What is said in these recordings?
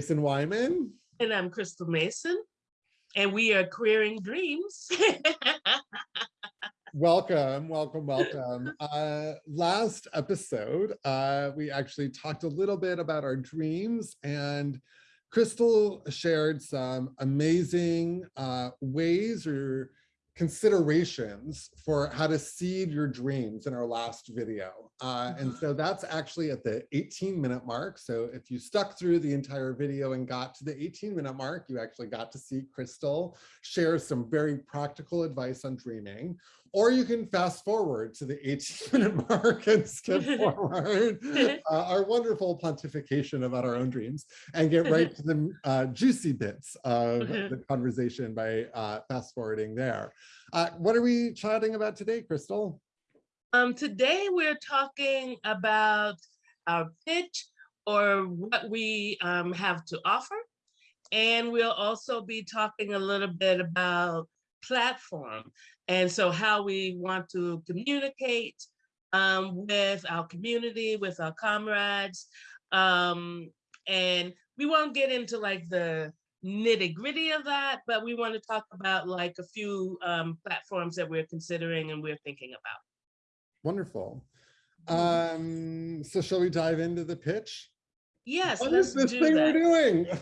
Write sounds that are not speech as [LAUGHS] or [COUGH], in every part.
I'm Jason Wyman. And I'm Crystal Mason, and we are Queering Dreams. [LAUGHS] Welcome, welcome, welcome. [LAUGHS] Uh, last episode, uh, we actually talked a little bit about our dreams and Crystal shared some amazing uh, ways or considerations for how to seed your dreams in our last video. Uh, and so that's actually at the 18 minute mark. So if you stuck through the entire video and got to the 18 minute mark, you actually got to see Crystal share some very practical advice on dreaming. Or you can fast forward to the 18 minute mark and skip [LAUGHS] forward uh, our wonderful pontification about our own dreams and get right to the [LAUGHS] uh, juicy bits of [LAUGHS] the conversation by uh, fast forwarding there. Uh, what are we chatting about today, Crystal? Um, today we're talking about our pitch or what we um, have to offer. And we'll also be talking a little bit about platform. And so how we want to communicate um, with our community, with our comrades. Um, and we won't get into like the nitty gritty of that, but we want to talk about like a few um, platforms that we're considering and we're thinking about. Wonderful. Um, so shall we dive into the pitch? Yes, What let's is this do thing we're that. doing? [LAUGHS] [LAUGHS]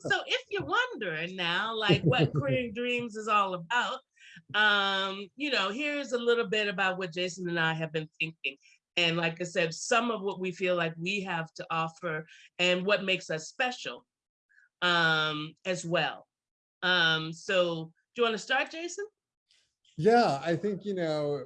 so if you're wondering now, like what Queering Dreams is all about, um, you know, here's a little bit about what Jason and I have been thinking. And like I said, some of what we feel like we have to offer and what makes us special um, as well. Um, so do you want to start, Jason? Yeah, I think, you know,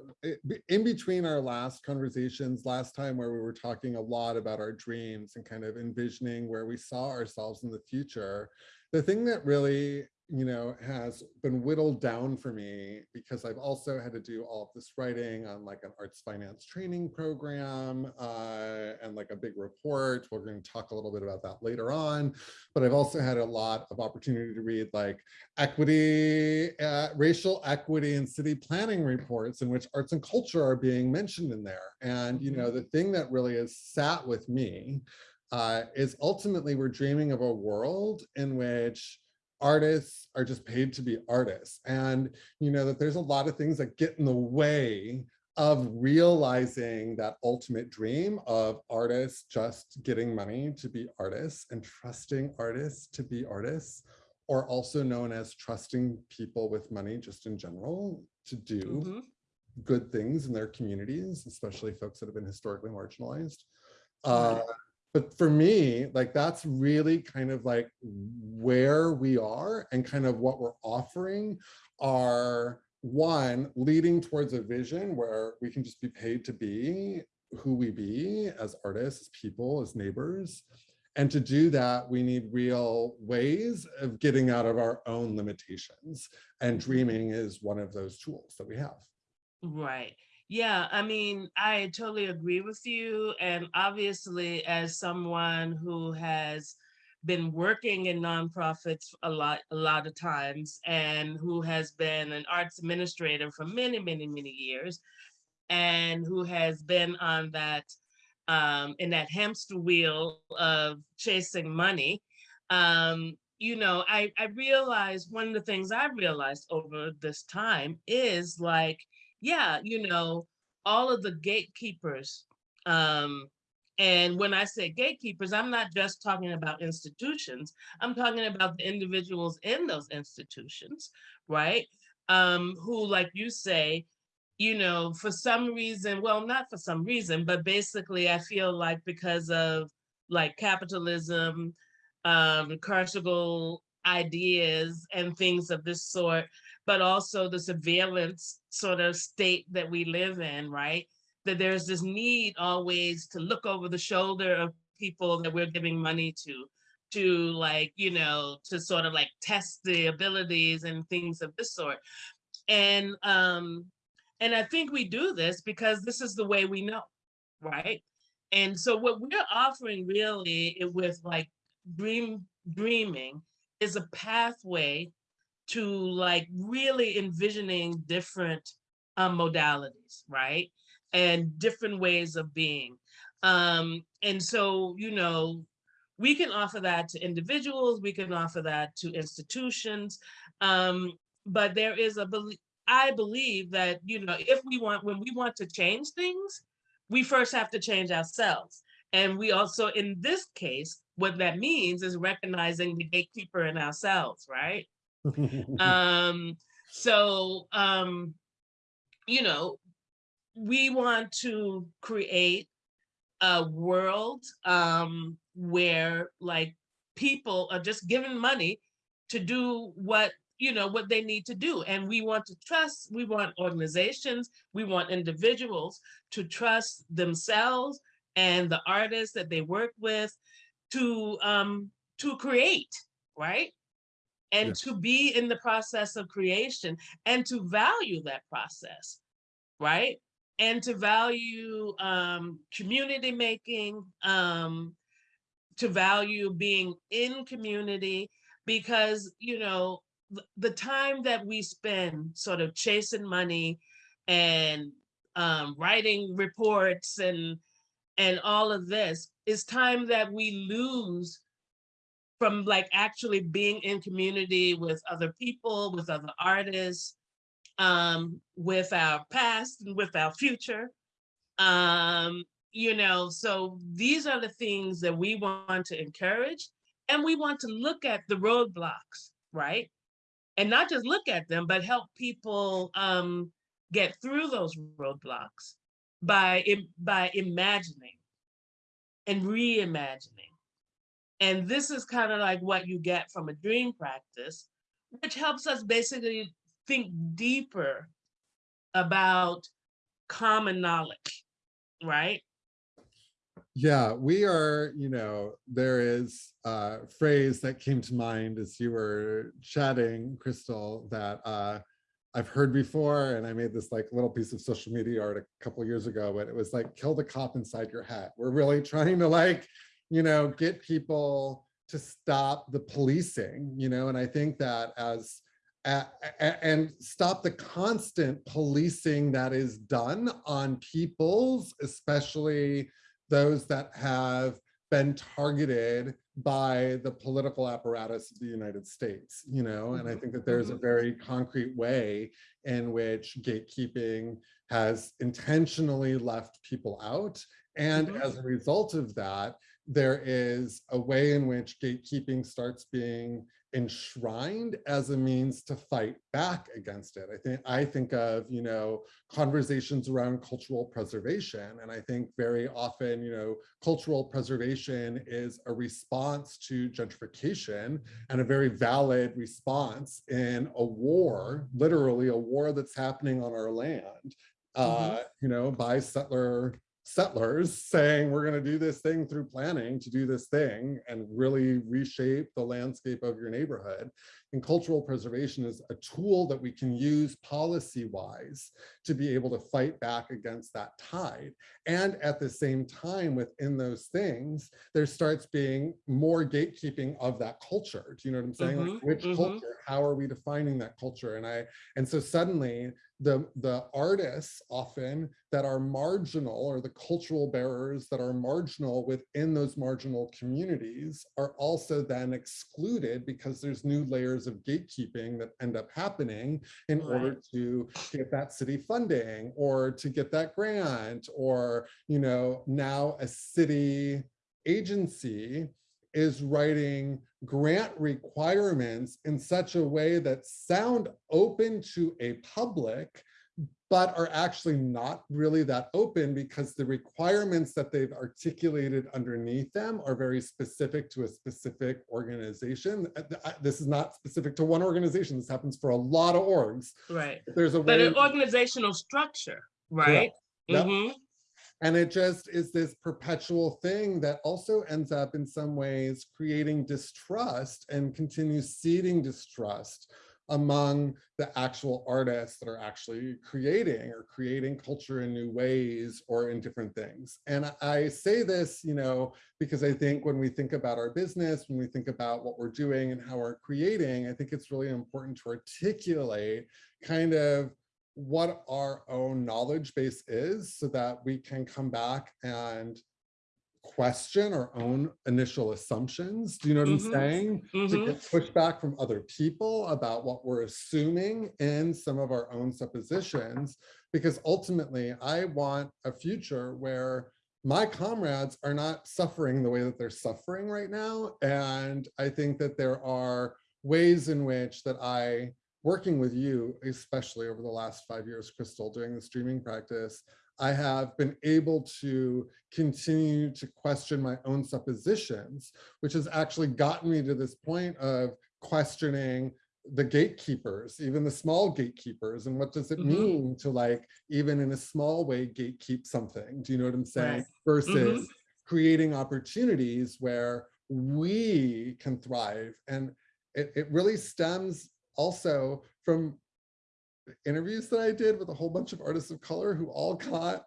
in between our last conversations, last time where we were talking a lot about our dreams and kind of envisioning where we saw ourselves in the future, the thing that really, you know, has been whittled down for me because I've also had to do all of this writing on like an arts finance training program uh, and like a big report. We're going to talk a little bit about that later on, but I've also had a lot of opportunity to read like equity, uh, racial equity and city planning reports in which arts and culture are being mentioned in there. And, you know, the thing that really has sat with me uh, is ultimately we're dreaming of a world in which artists are just paid to be artists. And, you know, that there's a lot of things that get in the way of realizing that ultimate dream of artists just getting money to be artists and trusting artists to be artists or also known as trusting people with money just in general to do Mhm. good things in their communities, especially folks that have been historically marginalized. Uh, but for me, like that's really kind of like where we are and kind of what we're offering are one, leading towards a vision where we can just be paid to be who we be as artists, as people, as neighbors. And to do that, we need real ways of getting out of our own limitations. And mm-hmm. dreaming is one of those tools that we have. Right. Yeah, I mean, I totally agree with you. And obviously, as someone who has been working in nonprofits a lot, a lot of times, and who has been an arts administrator for many, many, many years, and who has been on that um, in that hamster wheel of chasing money, um, you know, I, I realized one of the things I realized over this time is like, yeah, you know, all of the gatekeepers. Um, and when I say gatekeepers, I'm not just talking about institutions, I'm talking about the individuals in those institutions, right? Um, who, like you say, you know, for some reason, well, not for some reason, but basically I feel like because of like capitalism, um, carceral ideas and things of this sort, but also the surveillance sort of state that we live in, right? That there's this need always to look over the shoulder of people that we're giving money to, to like, you know, to sort of like test the abilities and things of this sort. And um, and I think we do this because this is the way we know, right? And so what we're offering really with like dream dreaming is a pathway to like really envisioning different um, modalities, right? and different ways of being. Um, and so, you know, we can offer that to individuals, we can offer that to institutions. Um, but there is a belief, I believe that, you know, if we want, when we want to change things, we first have to change ourselves. And we also, in this case, what that means is recognizing the gatekeeper in ourselves, right? [LAUGHS] um, so, um, you know, we want to create a world um, where like people are just given money to do what you know what they need to do and we want to trust we want organizations we want individuals to trust themselves and the artists that they work with to um to create right and Yeah. to be in the process of creation and to value that process right and to value um community making um to value being in community because you know the time that we spend sort of chasing money and um, writing reports and and all of this is time that we lose from like actually being in community with other people with other artists um with our past and with our future. Um you know so these are the things that we want to encourage and we want to look at the roadblocks right? And not just look at them but help people um get through those roadblocks by by imagining and reimagining. And this is kind of like what you get from a dream practice which helps us basically think deeper about common knowledge right? Yeah, we are, you know, there is a phrase that came to mind as you were chatting, Crystal, that uh, I've heard before, and I made this like little piece of social media art a couple years ago, but it was like, kill the cop inside your head. We're really [LAUGHS] trying to like, you know, get people to stop the policing, you know, and I think that as and stop the constant policing that is done on peoples, especially those that have been targeted by the political apparatus of the United States, you know, and I think that there's a very concrete way in which gatekeeping has intentionally left people out. And Mhm. as a result of that, there is a way in which gatekeeping starts being enshrined as a means to fight back against it. I think I think of, you know, conversations around cultural preservation. And I think very often, you know, cultural preservation is a response to gentrification and a very valid response in a war, literally a war that's happening on our land, uh, you know, by settler settlers saying we're going to do this thing through planning to do this thing and really reshape the landscape of your neighborhood. And cultural preservation is a tool that we can use policy wise to be able to fight back against that tide. And at the same time, within those things, there starts being more gatekeeping of that culture. Do you know what I'm saying? Like, Mhm, which mhm. culture? How are we defining that culture? And I, and so suddenly the the artists often that are marginal or the cultural bearers that are marginal within those marginal communities are also then excluded because there's new layers of gatekeeping that end up happening in order to get that city funding or to get that grant or you know now a city agency is writing grant requirements in such a way that sound open to a public, but are actually not really that open because the requirements that they've articulated underneath them are very specific to a specific organization. Uh, This is not specific to one organization. This happens for a lot of orgs. right There's a but an organizational structure right Yep. And it just is this perpetual thing that also ends up in some ways creating distrust and continues seeding distrust among the actual artists that are actually creating or creating culture in new ways or in different things. And I say this, you know, because I think when we think about our business, when we think about what we're doing and how we're creating, I think it's really important to articulate kind of what our own knowledge base is so that we can come back and question our own initial assumptions. Do you know what Mhm. I'm saying? To Mhm. get pushback from other people about what we're assuming in some of our own suppositions. Because ultimately, I want a future where my comrades are not suffering the way that they're suffering right now. And I think that there are ways in which that I, working with you, especially over the last five years, Crystal, doing the streaming practice, I have been able to continue to question my own suppositions, which has actually gotten me to this point of questioning the gatekeepers, even the small gatekeepers, and what does it Mhm. mean to like, even in a small way, gatekeep something? Do you know what I'm saying? Right. Versus creating opportunities where we can thrive. And it, it really stems also from interviews that I did with a whole bunch of artists of color who all got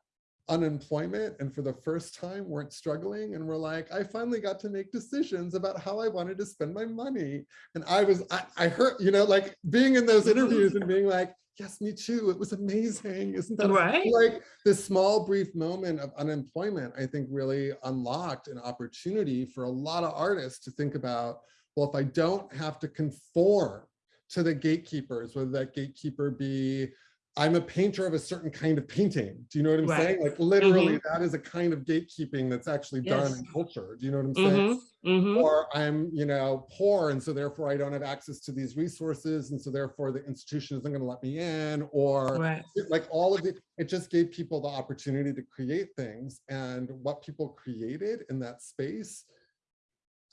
unemployment and for the first time weren't struggling and were like, I finally got to make decisions about how I wanted to spend my money. And I was, I, I heard, you know, like being in those interviews and being like, yes, me too. It was amazing. Isn't that Right. like this small brief moment of unemployment, I think really unlocked an opportunity for a lot of artists to think about, well, if I don't have to conform to the gatekeepers, whether that gatekeeper be, I'm a painter of a certain kind of painting. Do you know what I'm Right. saying? Like literally that is a kind of gatekeeping that's actually done Yes. in culture. Do you know what I'm saying? Mhm. Mhm. Or I'm, you know, poor and so therefore I don't have access to these resources and so therefore the institution isn't gonna let me in or Right. like all of it, it just gave people the opportunity to create things and what people created in that space,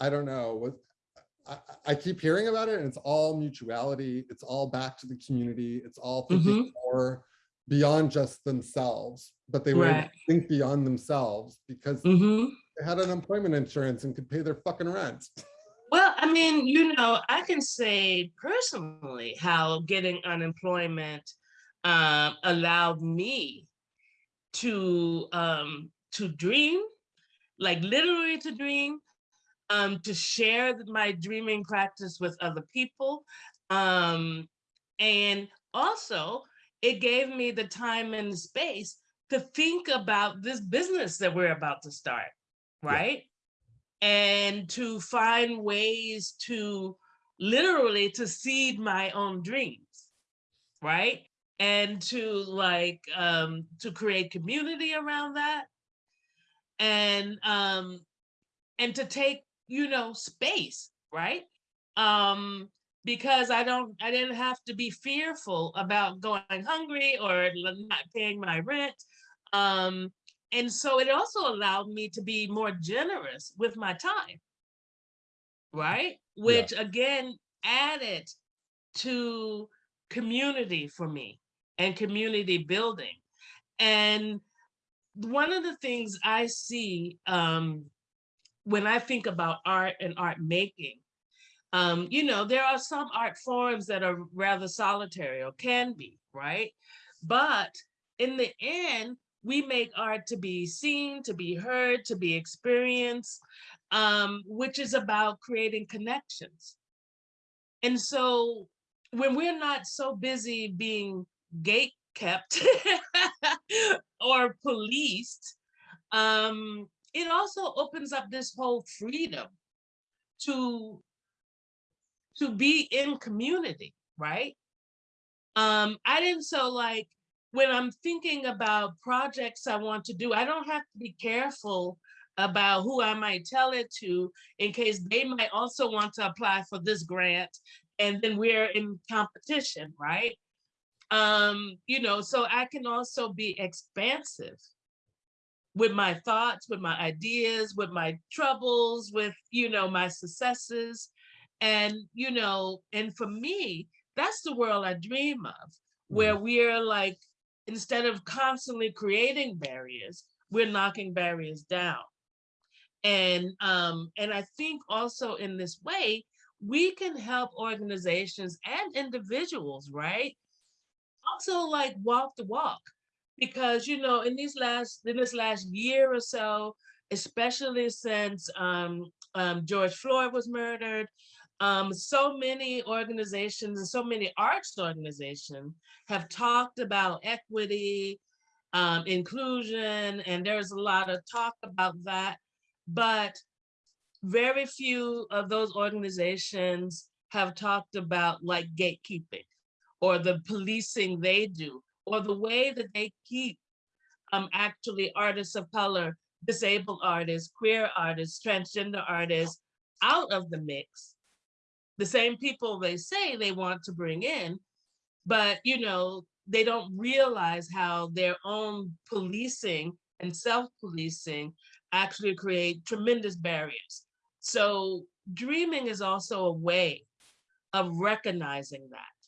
I don't know, was, I, I- keep hearing about it and it's all mutuality, it's all back to the community, it's all thinking more beyond just themselves, but they were able to think beyond themselves because Mhm. they had unemployment insurance and could pay their fucking rent. Well, I mean, you know, I can say personally how getting unemployment um, allowed me to um, to dream, like literally to dream, um, to share my dreaming practice with other people, um, and also it gave me the time and the space to think about this business that we're about to start, Yeah. right? and to find ways to literally to seed my own dreams right and to like um to create community around that and um and to take you know space right? Um because i don't i didn't have to be fearful about going hungry or not paying my rent. Um and so it also allowed me to be more generous with my time. Right? Which again added to community for me and community building. And one of the things i see um when i think about art and art making um you know there are some art forms that are rather solitary or can be right? But in the end we make art to be seen to be heard to be experienced um which is about creating connections. And so when we're not so busy being gate kept [LAUGHS] or policed, um, it also opens up this whole freedom to to be in community, right? Um, I didn't so like when I'm thinking about projects I want to do, I don't have to be careful about who I might tell it to in case they might also want to apply for this grant and then we're in competition, right? Um, you know, so I can also be expansive with my thoughts, with my ideas, with my troubles, with, you know, my successes. And, you know, and for me, that's the world I dream of, where we're like, instead of constantly creating barriers, we're knocking barriers down. And um, and I think also in this way, we can help organizations and individuals, right? Also like walk the walk. Because you know, in these last in this last year or so, especially since um, um, George Floyd was murdered, um, so many organizations and so many arts organizations have talked about equity, um, inclusion, and there's a lot of talk about that. But very few of those organizations have talked about like gatekeeping or the policing they do or the way that they keep um, actually artists of color, disabled artists, queer artists, transgender artists out of the mix. The same people they say they want to bring in, but you know, they don't realize how their own policing and self-policing actually create tremendous barriers. So dreaming is also a way of recognizing that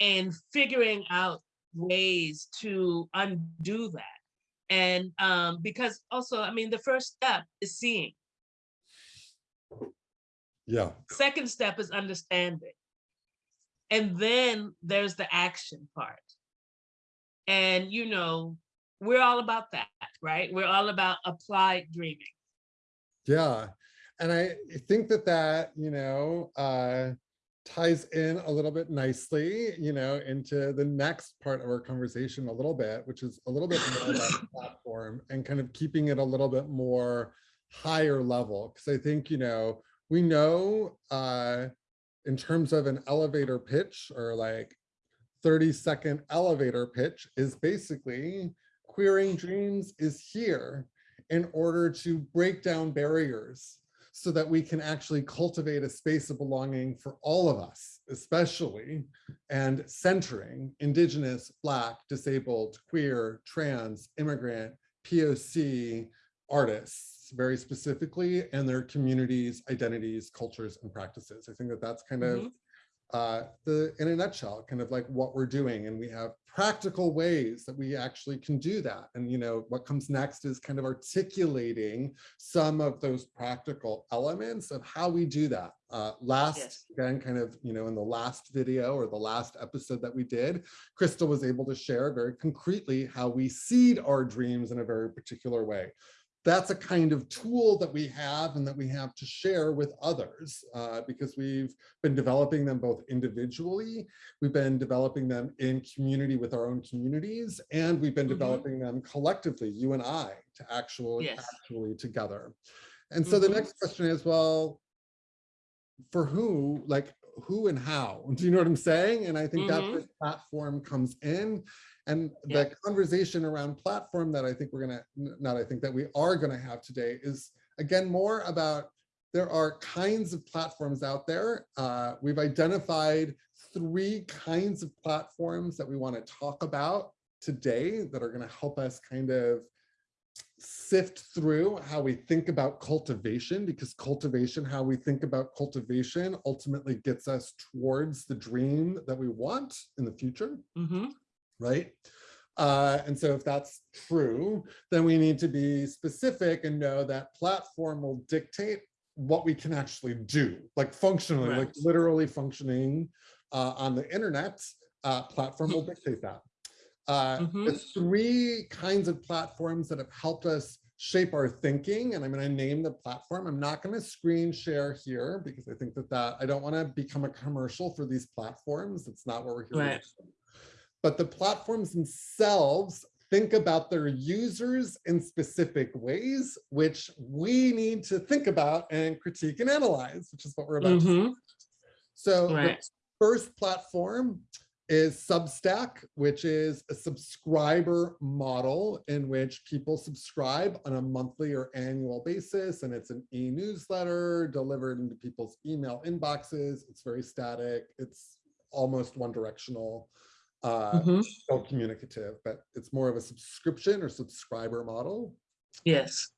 and figuring out ways to undo that. And um, because also, I mean, the first step is seeing. Yeah, Second step is understanding. And then there's the action part. And, you know, we're all about that, right? We're all about applied dreaming. yeah. And I think that that, you know, uh, ties in a little bit nicely, you know, into the next part of our conversation a little bit, which is a little bit more about the [LAUGHS] platform and kind of keeping it a little bit more higher level. Because I think, you know, we know uh, in terms of an elevator pitch or like 30 second elevator pitch is basically queering dreams is here in order to break down barriers so that we can actually cultivate a space of belonging for all of us, especially and centering Indigenous, Black, disabled, queer, trans, immigrant, POC artists very specifically and their communities, identities, cultures, and practices. I think that that's kind of Mhm. Uh, the, in a nutshell, kind of like what we're doing. And we have practical ways that we actually can do that. And, you know, what comes next is kind of articulating some of those practical elements of how we do that. Uh, last, Yes. again, kind of, you know, in the last video or the last episode that we did, Crystal was able to share very concretely how we seed our dreams in a very particular way that's a kind of tool that we have and that we have to share with others uh, because we've been developing them both individually, we've been developing them in community with our own communities, and we've been Mhm. developing them collectively, you and I, to actually, Yes. actually together. And so the Mhm. next question is, well, for who, like who and how? [LAUGHS] Do you know what I'm saying? And I think that's Mhm. where platform comes in. And Yeah. the conversation around platform that I think we're gonna, not I think that we are gonna have today is again, more about there are kinds of platforms out there. Uh, we've identified three kinds of platforms that we want to talk about today that are going to help us kind of sift through how we think about cultivation because cultivation, how we think about cultivation ultimately gets us towards the dream that we want in the future Mhm. Right? Uh, and so if that's true, then we need to be specific and know that platform will dictate what we can actually do, like functionally, like literally functioning uh, on the internet, uh, platform will dictate that. Uh, the Mhm. three kinds of platforms that have helped us shape our thinking, and I'm going to name the platform. I'm not going to screen share here because I think that that I don't want to become a commercial for these platforms. It's not what we're here Right. But the platforms themselves think about their users in specific ways, which we need to think about and critique and analyze, which is what we're about to do. Mhm. So the first platform is Substack, which is a subscriber model in which people subscribe on a monthly or annual basis. And it's an e-newsletter delivered into people's email inboxes. It's very static. It's almost one directional. Uh, Mhm. still communicative, but it's more of a subscription or subscriber model. Yes.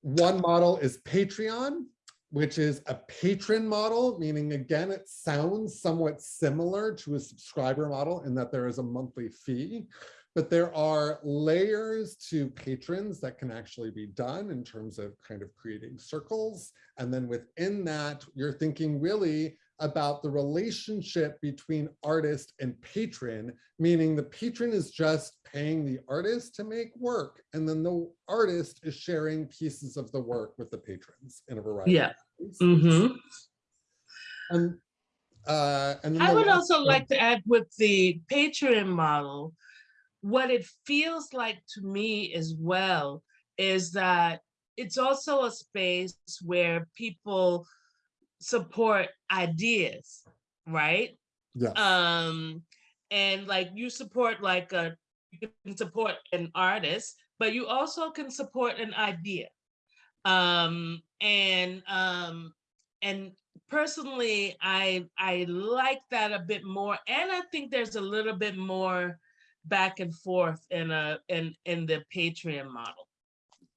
One model is Patreon, which is a patron model, meaning again, it sounds somewhat similar to a subscriber model in that there is a monthly fee, but there are layers to patrons that can actually be done in terms of kind of creating circles. And then within that, you're thinking really about the relationship between artist and patron, meaning the patron is just paying the artist to make work, and then the artist is sharing pieces of the work with the patrons in a variety. Yeah. of ways. Mhm. And, uh, and I would also like to add with the Patreon model, what it feels like to me as well is that it's also a space where people support ideas, right? Yeah. Um, and like you support like a, you can support an artist, but you also can support an idea. Um, and um, and personally, I I like that a bit more, and I think there's a little bit more back and forth in a in in the Patreon model.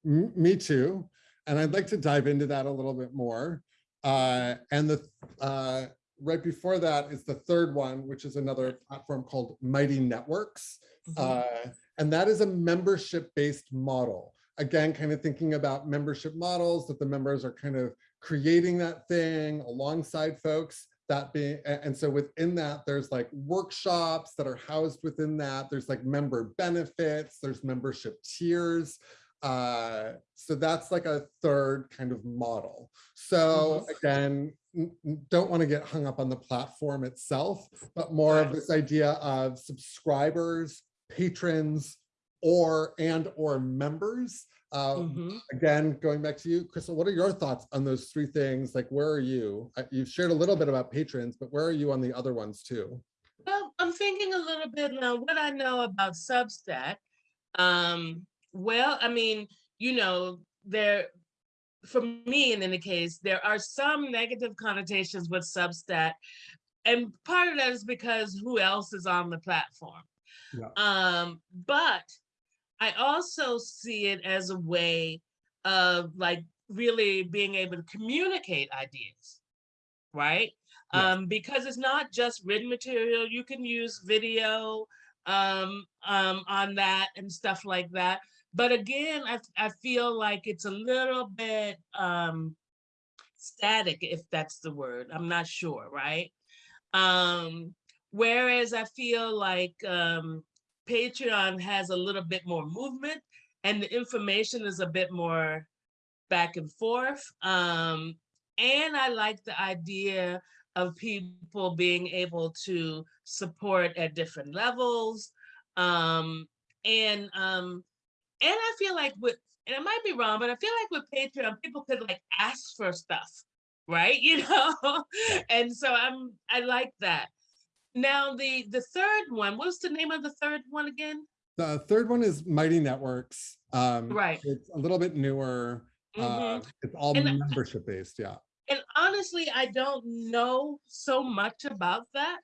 Me too. And I'd like to dive into that a little bit more. Uh, and the uh, right before that is the third one, which is another platform called Mighty Networks. Mhm. Uh, and that is a membership-based model. Again, kind of thinking about membership models that the members are kind of creating that thing alongside folks that being, and so within that, there's like workshops that are housed within that. There's like member benefits, there's membership tiers. Uh, so that's like a third kind of model. So again, n- n- don't want to get hung up on the platform itself, but more of this idea of subscribers, patrons, or and or members. Uh, Mhm. Again, going back to you, Crystal, what are your thoughts on those three things? Like, where are you? Uh, You've shared a little bit about patrons, but where are you on the other ones too? Well, I'm thinking a little bit now what I know about Substack. Um, well, I mean, you know, there for me in any case, there are some negative connotations with Substack. And part of that is because who else is on the platform? Yeah. Um, but I also see it as a way of like really being able to communicate ideas, right? Yes. Um, because it's not just written material, you can use video um, um, on that and stuff like that. But again, I, I feel like it's a little bit um, static, if that's the word. I'm not sure, right? Um, whereas I feel like um, Patreon has a little bit more movement and the information is a bit more back and forth. Um, and I like the idea of people being able to support at different levels. Um, and um, and I feel like with and it might be wrong, but I feel like with Patreon, people could like ask for stuff, right? [LAUGHS] You know, and so I'm I like that. Now the the third one, what's the name of the third one again? The third one is Mighty Networks. Um, Right. It's a little bit newer. Uh, Mhm. It's all And membership based, yeah. And honestly, I don't know so much about that.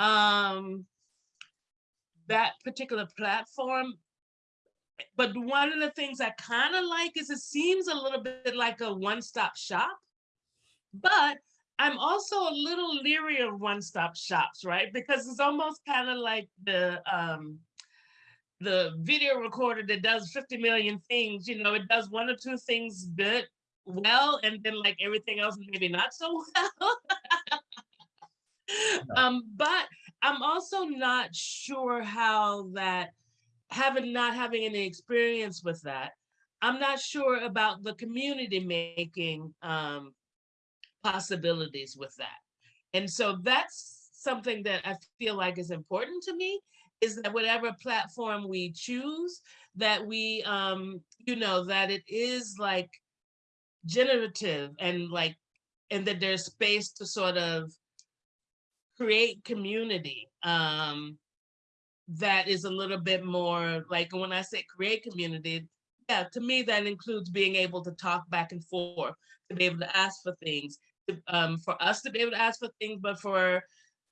Um, that particular platform. But one of the things I kind of like is it seems a little bit like a one-stop shop. But I'm also a little leery of one-stop shops, right? Because it's almost kind of like the um the video recorder that does 50 million things, you know, it does one or two things good, well, and then like everything else maybe not so [LAUGHS] well. um, but I'm also not sure how that having not having any experience with that, I'm not sure about the community making um possibilities with that. And so that's something that I feel like is important to me is that whatever platform we choose, that we um, you know, that it is like generative and like and that there's space to sort of create community um that is a little bit more like when I say create community, yeah, to me that includes being able to talk back and forth, to be able to ask for things, to, um, for us to be able to ask for things, but for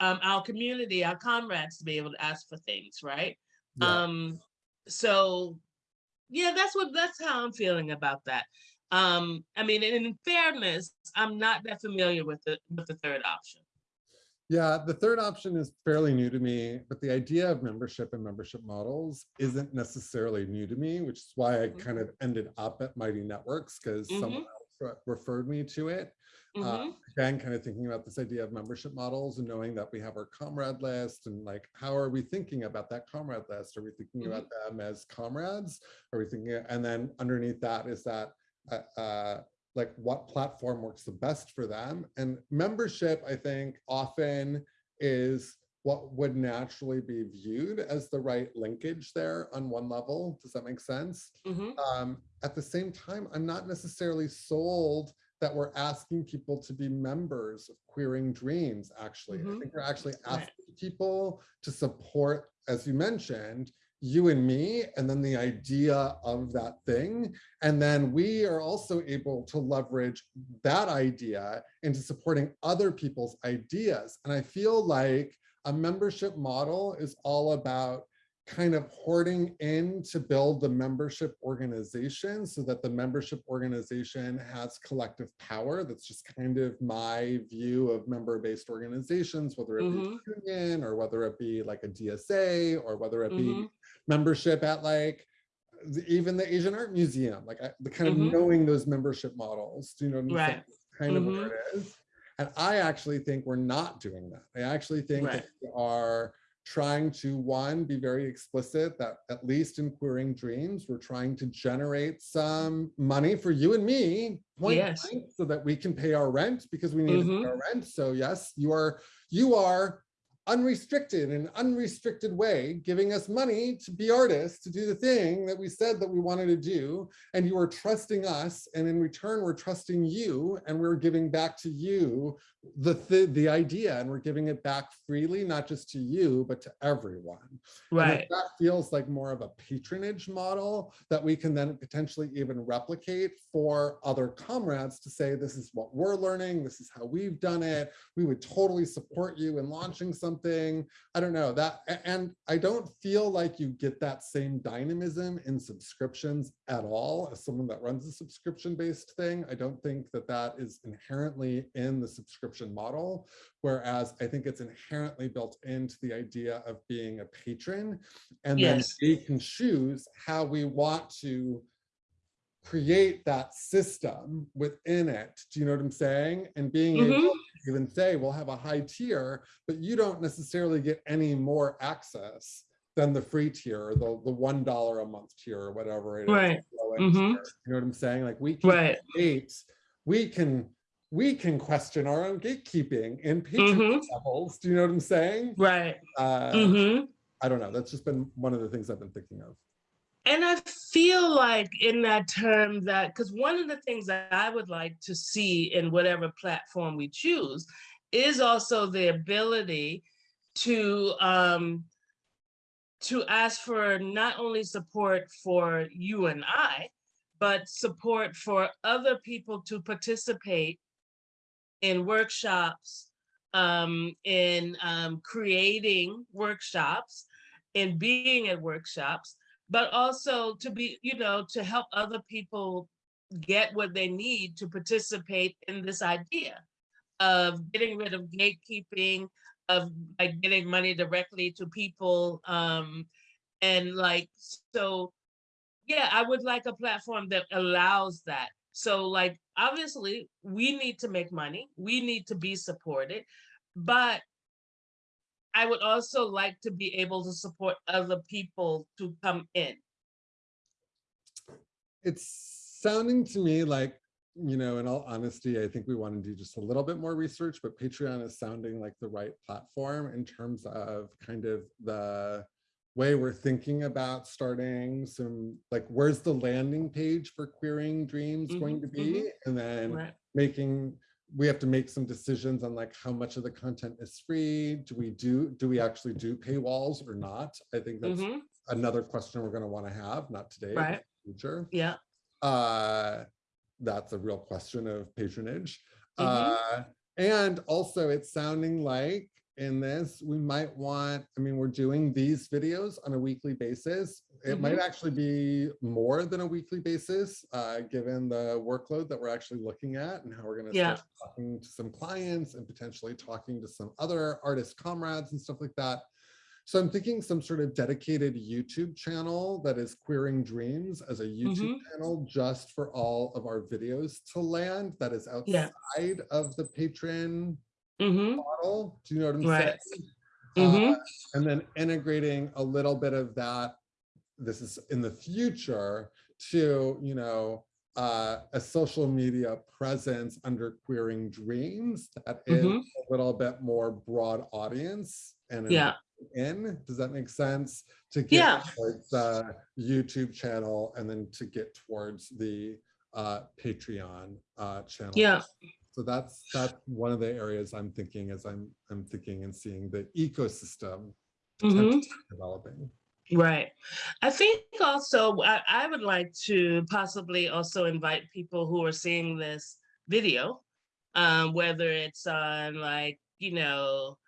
um, our community, our comrades to be able to ask for things, right? Yeah. Um, so yeah, that's what that's how I'm feeling about that. Um, I mean, in fairness, I'm not that familiar with the with the third option. Yeah, the third option is fairly new to me, but the idea of membership and membership models isn't necessarily new to me, which is why I Mhm. kind of ended up at Mighty Networks because someone Mhm. else referred me to it. Uh, Mhm. again, kind of thinking about this idea of membership models and knowing that we have our comrade list and like, how are we thinking about that comrade list? Are we thinking about them as comrades? Are we thinking, and then underneath that is that, uh, uh, like what platform works the best for them? And membership, I think, often is what would naturally be viewed as the right linkage there on one level. Does that make sense? Mhm. um, at the same time, I'm not necessarily sold that we're asking people to be members of Queering Dreams, actually. I Mhm. think we're actually Right. asking people to support, as you mentioned, you and me, and then the idea of that thing. And then we are also able to leverage that idea into supporting other people's ideas. And I feel like a membership model is all about kind of hoarding in to build the membership organization so that the membership organization has collective power. That's just kind of my view of member-based organizations, whether it be Mhm. a union or whether it be like a DSA or whether it be Mhm. membership at like the- even the Asian Art Museum, like I- the kind of Mhm. knowing those membership models. Do you know what I'm saying? Right. Kind of where it is. And I actually think we're not doing that. I actually think that we are trying to, one, be very explicit that at least in Queering Dreams, we're trying to generate some money for you and me, point Yes. so that we can pay our rent because we need to Mhm. pay our rent. So yes, you are, you are unrestricted in an unrestricted way, giving us money to be artists, to do the thing that we said that we wanted to do. And you are trusting us. And in return, we're trusting you and we're giving back to you the, the, the idea and we're giving it back freely, not just to you, but to everyone. Right. That feels like more of a patronage model that we can then potentially even replicate for other comrades to say, this is what we're learning, this is how we've done it. We would totally support you in launching something. I don't know that, and I don't feel like you get that same dynamism in subscriptions at all as someone that runs a subscription-based thing. I don't think that that is inherently in the subscription model. Whereas I think it's inherently built into the idea of being a patron. And then Yes. we can choose how we want to create that system within it. Do you know what I'm saying? And being able Mhm. to even say, we'll have a high tier, but you don't necessarily get any more access than the free tier or the, the $1 a month tier or whatever it is. Right. low-end Mhm. You know what I'm saying? Like we can Right. create, we can, we can question our own gatekeeping in patron Mhm. levels. Do you know what I'm saying? Right. Uh, Mhm. I don't know. That's just been one of the things I've been thinking of. And I feel like in that term that, because one of the things that I would like to see in whatever platform we choose is also the ability to um, to ask for not only support for you and I, but support for other people to participate in workshops, um, in um, creating workshops, in being at workshops, but also to be, you know, to help other people get what they need to participate in this idea of getting rid of gatekeeping, of like getting money directly to people. Um, and like, so, yeah, I would like a platform that allows that. So like, obviously, we need to make money, we need to be supported, but I would also like to be able to support other people to come in. It's sounding to me like, you know, in all honesty, I think we want to do just a little bit more research, but Patreon is sounding like the right platform in terms of kind of the way we're thinking about starting some, like, where's the landing page for Queering Dreams going Mhm, to be? And then Right. making, we have to make some decisions on like how much of the content is free. Do we do, do we actually do paywalls or not? I think that's Mhm, another question we're gonna wanna have, not today, but Right. in the future. Yeah. Uh, that's a real question of patronage. Mhm. Uh, and also it's sounding like in this, we might want, I mean, we're doing these videos on a weekly basis. It might actually be more than a weekly basis, uh, given the workload that we're actually looking at and how we're gonna Yeah. start talking to some clients and potentially talking to some other artist comrades and stuff like that. So I'm thinking some sort of dedicated YouTube channel that is Queering Dreams as a YouTube channel just for all of our videos to land that is Yeah. outside of the patron hmm model. Do you know what I'm Right. saying? hmm Uh, and then integrating a little bit of that, this is in the future, to, you know, uh, a social media presence under Queering Dreams that is Mhm. a little bit more broad audience and Yeah. in, does that make sense? To Yeah. get towards the YouTube channel and then to get towards the uh, Patreon uh, channel. Yeah. So that's, that's one of the areas I'm thinking as I'm, I'm thinking and seeing the ecosystem hmm developing. Right. I think also I, I would like to possibly also invite people who are seeing this video, um, whether it's on like, you know,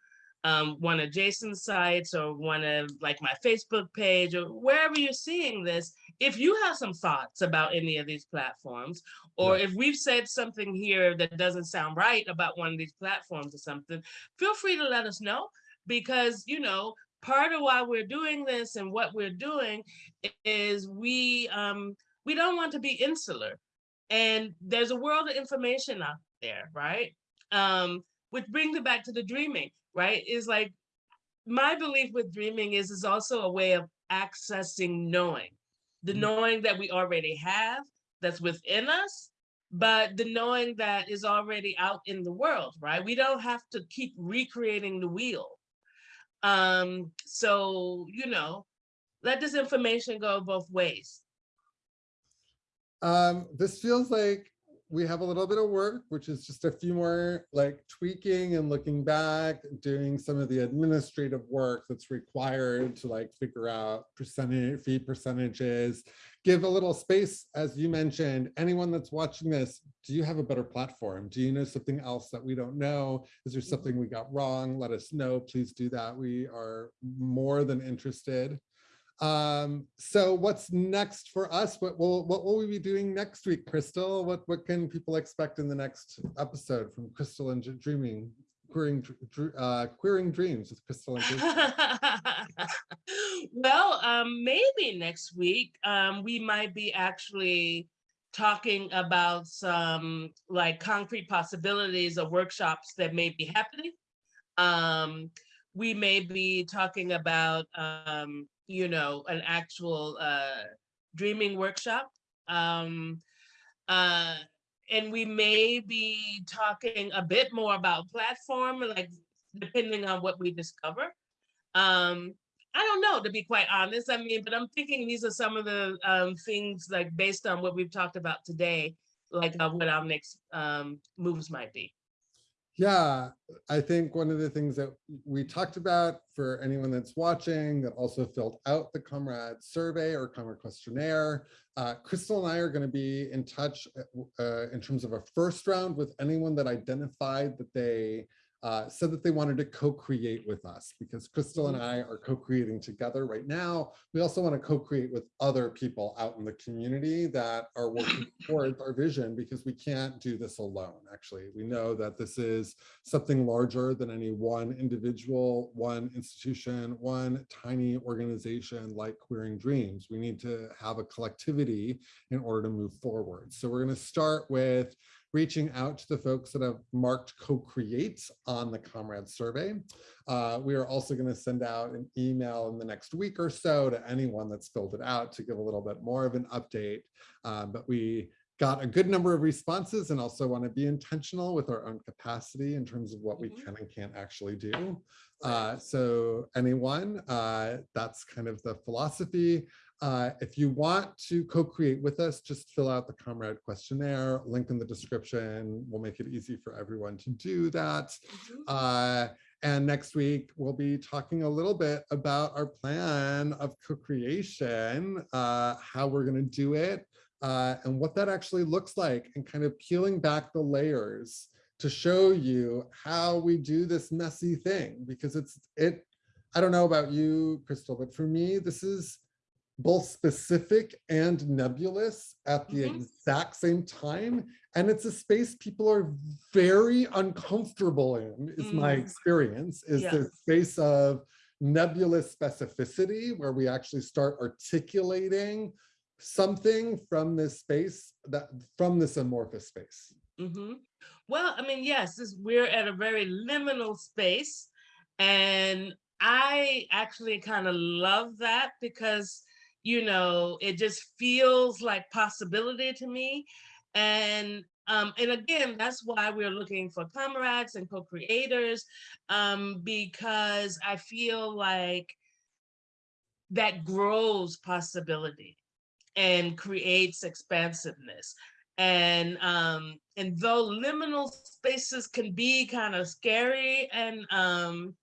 um, one of Jason's sites or one of like my Facebook page or wherever you're seeing this, if you have some thoughts about any of these platforms, or Yeah. if we've said something here that doesn't sound right about one of these platforms or something, feel free to let us know because, you know, part of why we're doing this and what we're doing is we um we don't want to be insular and there's a world of information out there right um which brings it back to the dreaming right is like my belief with dreaming is is also a way of accessing knowing the Mm. knowing that we already have that's within us but the knowing that is already out in the world right we don't have to keep recreating the wheel um, so, you know, let this information go both ways. Um, this feels like we have a little bit of work, which is just a few more like tweaking and looking back, doing some of the administrative work that's required to like figure out percentage fee percentages, give a little space, as you mentioned, anyone that's watching this, do you have a better platform? Do you know something else that we don't know? Is there mm-hmm. something we got wrong? Let us know, please do that. We are more than interested. Um, so what's next for us? What will what will we be doing next week, Crystal? What what can people expect in the next episode from Crystal and Dreaming, queering uh, queering dreams with Crystal and [LAUGHS] well, um, maybe next week um, we might be actually talking about some like concrete possibilities of workshops that may be happening. Um, we may be talking about, um, you know, an actual uh, dreaming workshop. Um, uh, and we may be talking a bit more about platform, like depending on what we discover. Um, I don't know, to be quite honest. I mean, but I'm thinking these are some of the um, things like based on what we've talked about today, like uh, what our next um, moves might be. Yeah, I think one of the things that we talked about for anyone that's watching that also filled out the Comrade survey or Comrade questionnaire, uh, Crystal and I are going to be in touch uh, in terms of a first round with anyone that identified that they uh, said that they wanted to co-create with us because Crystal and I are co-creating together right now. We also want to co-create with other people out in the community that are working [COUGHS] towards our vision because we can't do this alone. Actually, we know that this is something larger than any one individual, one institution, one tiny organization like Queering Dreams. We need to have a collectivity in order to move forward. So we're going to start with reaching out to the folks that have marked co-create on the Comrade survey. Uh, we are also going to send out an email in the next week or so to anyone that's filled it out to give a little bit more of an update. Um, but we got a good number of responses and also want to be intentional with our own capacity in terms of what we Mhm. can and can't actually do. Uh, so anyone, uh, that's kind of the philosophy. Uh, if you want to co-create with us, just fill out the Comrade questionnaire, link in the description. We'll make it easy for everyone to do that. Uh, and next week, we'll be talking a little bit about our plan of co-creation, uh, how we're going to do it, uh, and what that actually looks like, and kind of peeling back the layers to show you how we do this messy thing. Because it's, it, I don't know about you, Crystal, but for me, this is both specific and nebulous at the Mhm. exact same time. And it's a space people are very uncomfortable in, is my Mm. experience, is Yeah. the space of nebulous specificity where we actually start articulating something from this space that from this amorphous space. hmm Well, I mean, yes, this, we're at a very liminal space. And I actually kind of love that because, you know, it just feels like possibility to me. And um, and again, that's why we're looking for comrades and co-creators, um, because I feel like that grows possibility and creates expansiveness. And um, and though liminal spaces can be kind of scary, and um,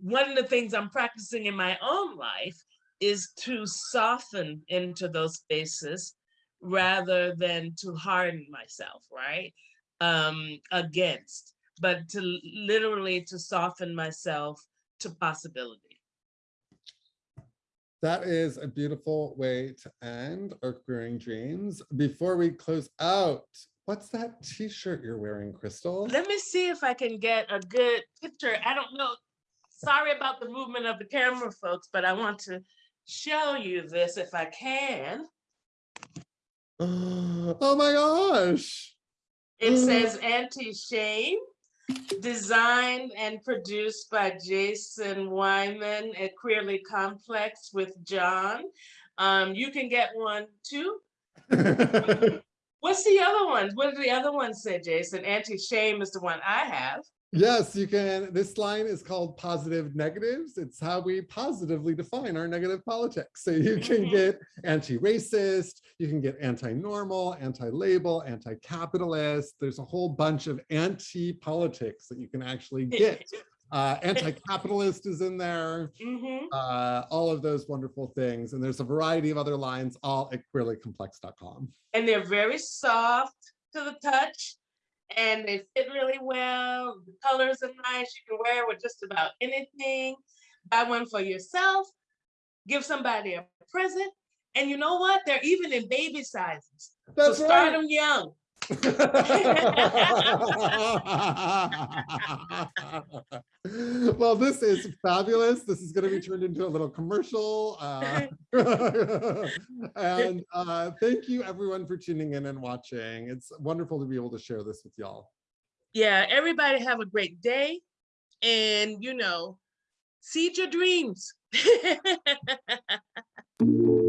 one of the things I'm practicing in my own life is to soften into those spaces rather than to harden myself, right? Um, against, but to literally to soften myself to possibility. That is a beautiful way to end our queering dreams. Before we close out, what's that t-shirt you're wearing, Crystal? Let me see if I can get a good picture. I don't know. Sorry about the movement of the camera, folks, but I want to show you this if I can. [GASPS] Oh my gosh. It says anti-shame, designed and produced by Jason Wyman at Queerly Complex with John. Um, you can get one too. [LAUGHS] What's the other one? What did the other one say, Jason? Anti-shame is the one I have. Yes, you can. This line is called positive negatives. It's how we positively define our negative politics. So you can Mhm. get anti-racist, you can get anti-normal, anti-label, anti-capitalist. There's a whole bunch of anti-politics that you can actually [LAUGHS] get. Uh, anti-capitalist is in there, Mhm. uh, all of those wonderful things. And there's a variety of other lines, all at queerlycomplex.com. And they're very soft to the touch and they fit really well. The colors are nice. You can wear with just about anything. Buy one for yourself, give somebody a present. And you know what? They're even in baby sizes. That's so start right. them young. [LAUGHS] well, this is fabulous. This is going to be turned into a little commercial. Uh, [LAUGHS] and uh, thank you everyone for tuning in and watching. It's wonderful to be able to share this with y'all. Yeah, everybody have a great day. And, you know, seed your dreams. [LAUGHS]